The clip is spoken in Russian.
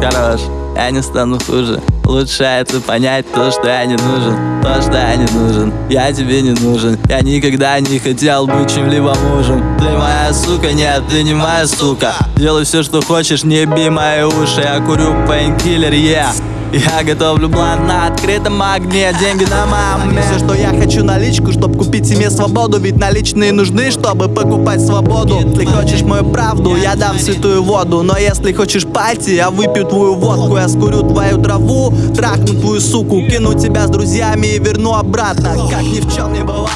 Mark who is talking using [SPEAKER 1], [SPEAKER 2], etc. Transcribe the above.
[SPEAKER 1] Хорош, я не стану хуже. Лучше это понять то, что я не нужен. То, что я не нужен, я тебе не нужен. Я никогда не хотел быть чем-либо мужем. Ты моя сука, нет, ты не моя сука. Делай все, что хочешь, не еби мои уши. Я курю painkiller, yeah я готовлю блант на открытом огне. Деньги на маме.
[SPEAKER 2] Все, что я хочу наличку, чтобы купить себе свободу. Ведь наличные нужны, чтобы покупать свободу. Ты хочешь мою правду, я дам святую воду. Но если хочешь party, я выпью твою водку. Я скурю твою траву, трахну твою суку. Кину тебя с друзьями и верну обратно. Как ни в чем не бывало